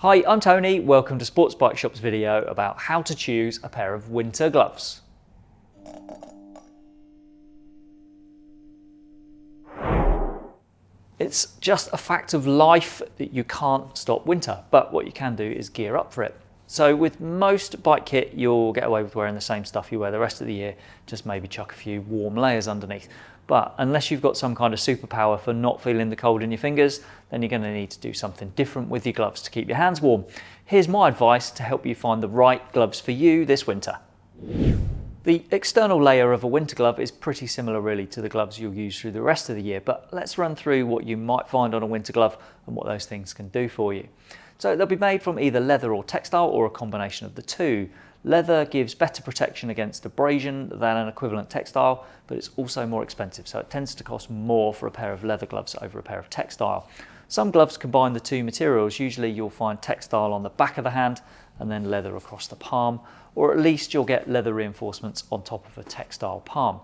Hi, I'm Tony. Welcome to Sports Bike Shop's video about how to choose a pair of winter gloves. It's just a fact of life that you can't stop winter, but what you can do is gear up for it. So with most bike kit, you'll get away with wearing the same stuff you wear the rest of the year, just maybe chuck a few warm layers underneath. But unless you've got some kind of superpower for not feeling the cold in your fingers, then you're gonna to need to do something different with your gloves to keep your hands warm. Here's my advice to help you find the right gloves for you this winter. The external layer of a winter glove is pretty similar really to the gloves you'll use through the rest of the year, but let's run through what you might find on a winter glove and what those things can do for you. So they'll be made from either leather or textile or a combination of the two. Leather gives better protection against abrasion than an equivalent textile, but it's also more expensive, so it tends to cost more for a pair of leather gloves over a pair of textile. Some gloves combine the two materials. Usually you'll find textile on the back of the hand and then leather across the palm, or at least you'll get leather reinforcements on top of a textile palm.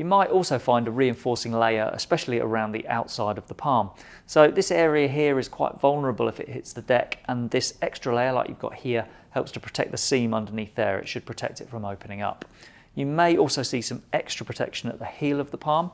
You might also find a reinforcing layer, especially around the outside of the palm. So this area here is quite vulnerable if it hits the deck, and this extra layer like you've got here helps to protect the seam underneath there. It should protect it from opening up. You may also see some extra protection at the heel of the palm,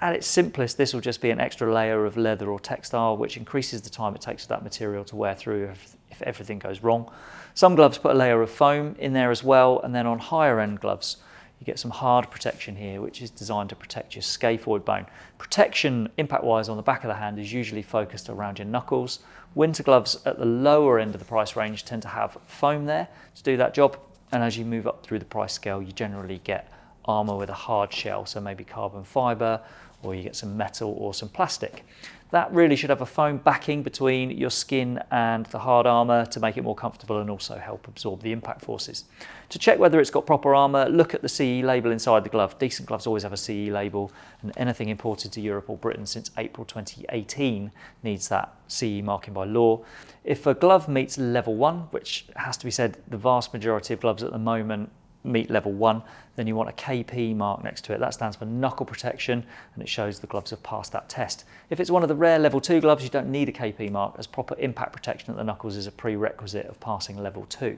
at its simplest, this will just be an extra layer of leather or textile, which increases the time it takes for that material to wear through if, if everything goes wrong. Some gloves put a layer of foam in there as well, and then on higher end gloves, you get some hard protection here, which is designed to protect your scaphoid bone. Protection, impact-wise, on the back of the hand is usually focused around your knuckles. Winter gloves at the lower end of the price range tend to have foam there to do that job, and as you move up through the price scale, you generally get armor with a hard shell, so maybe carbon fiber or you get some metal or some plastic. That really should have a foam backing between your skin and the hard armour to make it more comfortable and also help absorb the impact forces. To check whether it's got proper armour, look at the CE label inside the glove. Decent gloves always have a CE label and anything imported to Europe or Britain since April 2018 needs that CE marking by law. If a glove meets level one, which has to be said, the vast majority of gloves at the moment meet level one, then you want a KP mark next to it. That stands for knuckle protection and it shows the gloves have passed that test. If it's one of the rare level two gloves, you don't need a KP mark as proper impact protection at the knuckles is a prerequisite of passing level two.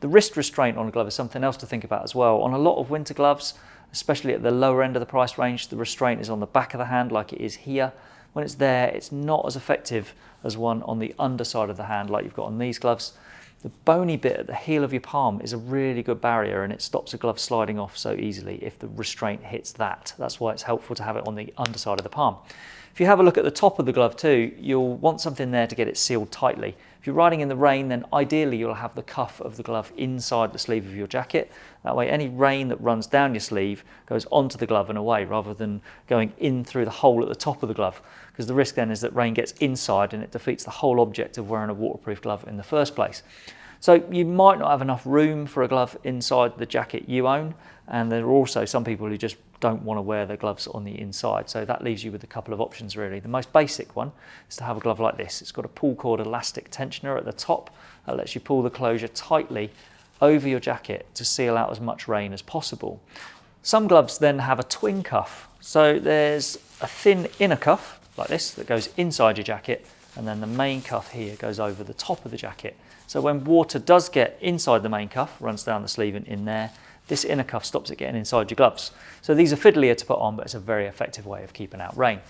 The wrist restraint on a glove is something else to think about as well. On a lot of winter gloves, especially at the lower end of the price range, the restraint is on the back of the hand like it is here. When it's there, it's not as effective as one on the underside of the hand like you've got on these gloves. The bony bit at the heel of your palm is a really good barrier and it stops a glove sliding off so easily if the restraint hits that. That's why it's helpful to have it on the underside of the palm. If you have a look at the top of the glove too, you'll want something there to get it sealed tightly. If you're riding in the rain, then ideally you'll have the cuff of the glove inside the sleeve of your jacket. That way any rain that runs down your sleeve goes onto the glove and away rather than going in through the hole at the top of the glove. Because the risk then is that rain gets inside and it defeats the whole object of wearing a waterproof glove in the first place. So you might not have enough room for a glove inside the jacket you own. And there are also some people who just don't want to wear their gloves on the inside. So that leaves you with a couple of options really. The most basic one is to have a glove like this. It's got a pull cord elastic tensioner at the top that lets you pull the closure tightly over your jacket to seal out as much rain as possible. Some gloves then have a twin cuff. So there's a thin inner cuff like this that goes inside your jacket and then the main cuff here goes over the top of the jacket. So when water does get inside the main cuff, runs down the sleeve and in there, this inner cuff stops it getting inside your gloves. So these are fiddlier to put on, but it's a very effective way of keeping out rain.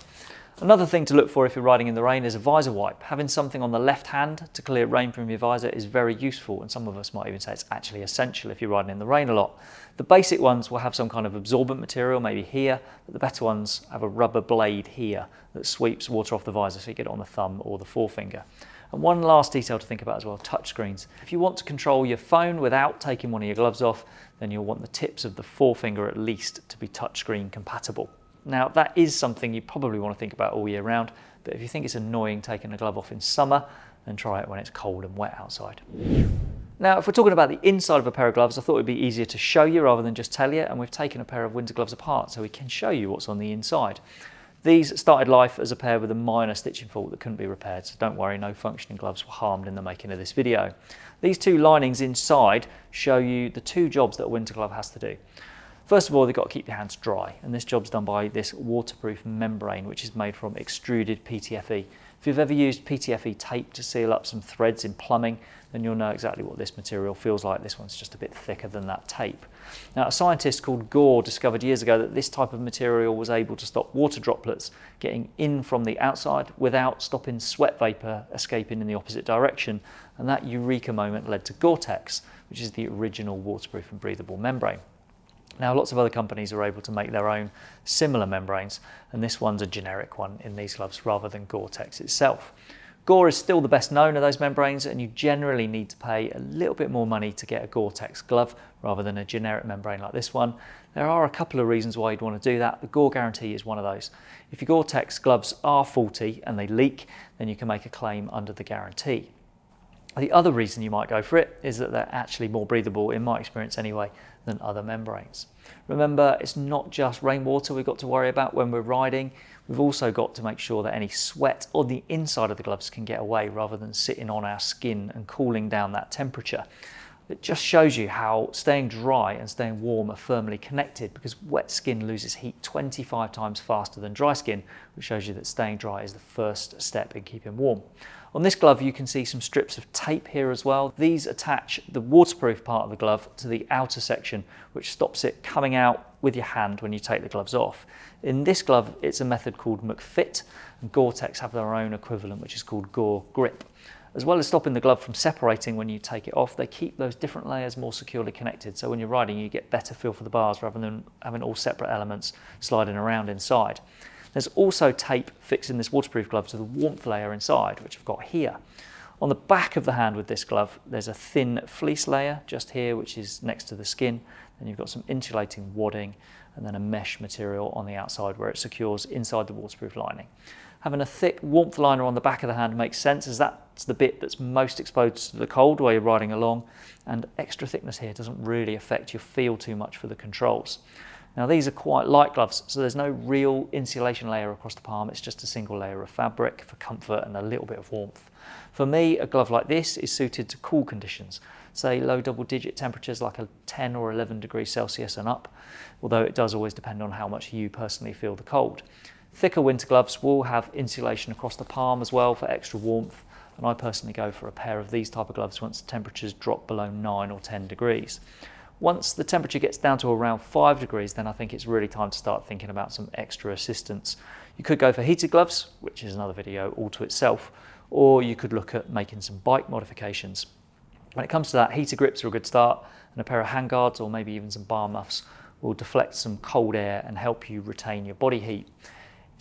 Another thing to look for if you're riding in the rain is a visor wipe. Having something on the left hand to clear rain from your visor is very useful and some of us might even say it's actually essential if you're riding in the rain a lot. The basic ones will have some kind of absorbent material, maybe here, but the better ones have a rubber blade here that sweeps water off the visor so you get it on the thumb or the forefinger. And one last detail to think about as well, touchscreens. If you want to control your phone without taking one of your gloves off, then you'll want the tips of the forefinger at least to be touchscreen compatible. Now that is something you probably want to think about all year round, but if you think it's annoying taking a glove off in summer, then try it when it's cold and wet outside. Now, if we're talking about the inside of a pair of gloves, I thought it'd be easier to show you rather than just tell you, and we've taken a pair of winter gloves apart so we can show you what's on the inside. These started life as a pair with a minor stitching fault that couldn't be repaired, so don't worry, no functioning gloves were harmed in the making of this video. These two linings inside show you the two jobs that a winter glove has to do. First of all, they've got to keep your hands dry, and this job's done by this waterproof membrane, which is made from extruded PTFE. If you've ever used PTFE tape to seal up some threads in plumbing, then you'll know exactly what this material feels like. This one's just a bit thicker than that tape. Now, a scientist called Gore discovered years ago that this type of material was able to stop water droplets getting in from the outside without stopping sweat vapor escaping in the opposite direction. And that eureka moment led to Gore-Tex, which is the original waterproof and breathable membrane. Now, lots of other companies are able to make their own similar membranes, and this one's a generic one in these gloves rather than Gore-Tex itself. Gore is still the best known of those membranes, and you generally need to pay a little bit more money to get a Gore-Tex glove rather than a generic membrane like this one. There are a couple of reasons why you'd want to do that. The Gore guarantee is one of those. If your Gore-Tex gloves are faulty and they leak, then you can make a claim under the guarantee. The other reason you might go for it is that they're actually more breathable, in my experience anyway, than other membranes. Remember, it's not just rainwater we've got to worry about when we're riding. We've also got to make sure that any sweat on the inside of the gloves can get away rather than sitting on our skin and cooling down that temperature. It just shows you how staying dry and staying warm are firmly connected because wet skin loses heat 25 times faster than dry skin, which shows you that staying dry is the first step in keeping warm. On this glove, you can see some strips of tape here as well. These attach the waterproof part of the glove to the outer section, which stops it coming out with your hand when you take the gloves off. In this glove, it's a method called McFit, and Gore-Tex have their own equivalent, which is called Gore Grip. As well as stopping the glove from separating when you take it off, they keep those different layers more securely connected. So when you're riding, you get better feel for the bars rather than having all separate elements sliding around inside. There's also tape fixing this waterproof glove to the warmth layer inside, which I've got here. On the back of the hand with this glove, there's a thin fleece layer just here, which is next to the skin. Then you've got some insulating wadding and then a mesh material on the outside where it secures inside the waterproof lining. Having a thick warmth liner on the back of the hand makes sense as that's the bit that's most exposed to the cold while you're riding along and extra thickness here doesn't really affect your feel too much for the controls. Now these are quite light gloves, so there's no real insulation layer across the palm, it's just a single layer of fabric for comfort and a little bit of warmth. For me, a glove like this is suited to cool conditions, say low double digit temperatures like a 10 or 11 degrees Celsius and up, although it does always depend on how much you personally feel the cold. Thicker winter gloves will have insulation across the palm as well for extra warmth, and I personally go for a pair of these type of gloves once the temperatures drop below 9 or 10 degrees. Once the temperature gets down to around 5 degrees, then I think it's really time to start thinking about some extra assistance. You could go for heated gloves, which is another video all to itself, or you could look at making some bike modifications. When it comes to that, heater grips are a good start, and a pair of handguards or maybe even some bar muffs will deflect some cold air and help you retain your body heat.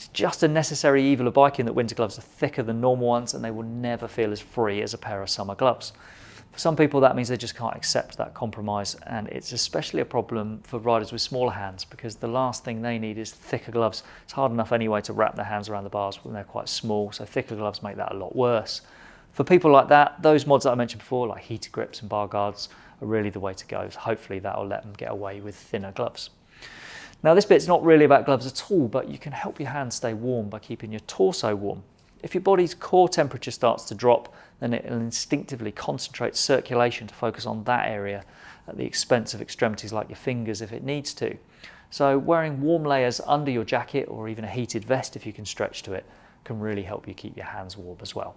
It's just a necessary evil of biking that winter gloves are thicker than normal ones and they will never feel as free as a pair of summer gloves. For some people, that means they just can't accept that compromise, and it's especially a problem for riders with smaller hands because the last thing they need is thicker gloves. It's hard enough anyway to wrap their hands around the bars when they're quite small, so thicker gloves make that a lot worse. For people like that, those mods that I mentioned before, like heater grips and bar guards, are really the way to go. So hopefully that will let them get away with thinner gloves. Now this bit's not really about gloves at all, but you can help your hands stay warm by keeping your torso warm. If your body's core temperature starts to drop, then it'll instinctively concentrate circulation to focus on that area at the expense of extremities like your fingers if it needs to. So wearing warm layers under your jacket or even a heated vest if you can stretch to it can really help you keep your hands warm as well.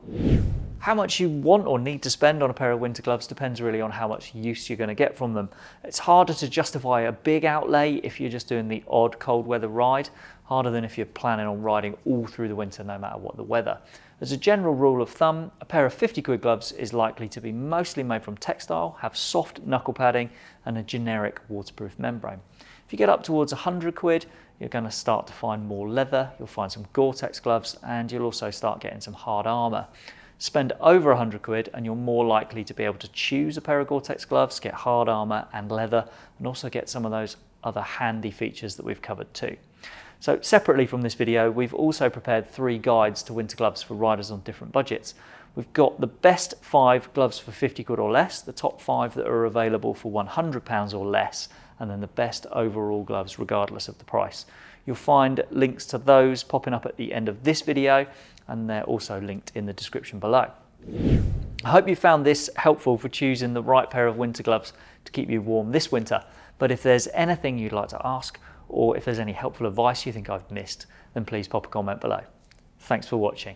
How much you want or need to spend on a pair of winter gloves depends really on how much use you're going to get from them. It's harder to justify a big outlay if you're just doing the odd cold weather ride, harder than if you're planning on riding all through the winter no matter what the weather. As a general rule of thumb, a pair of 50 quid gloves is likely to be mostly made from textile, have soft knuckle padding and a generic waterproof membrane. If you get up towards 100 quid, you're going to start to find more leather, you'll find some Gore-Tex gloves, and you'll also start getting some hard armour. Spend over 100 quid and you're more likely to be able to choose a pair of Gore-Tex gloves, get hard armour and leather, and also get some of those other handy features that we've covered too. So separately from this video, we've also prepared three guides to winter gloves for riders on different budgets. We've got the best five gloves for 50 quid or less, the top five that are available for 100 pounds or less, and then the best overall gloves regardless of the price. You'll find links to those popping up at the end of this video and they're also linked in the description below. I hope you found this helpful for choosing the right pair of winter gloves to keep you warm this winter. But if there's anything you'd like to ask or if there's any helpful advice you think I've missed, then please pop a comment below. Thanks for watching.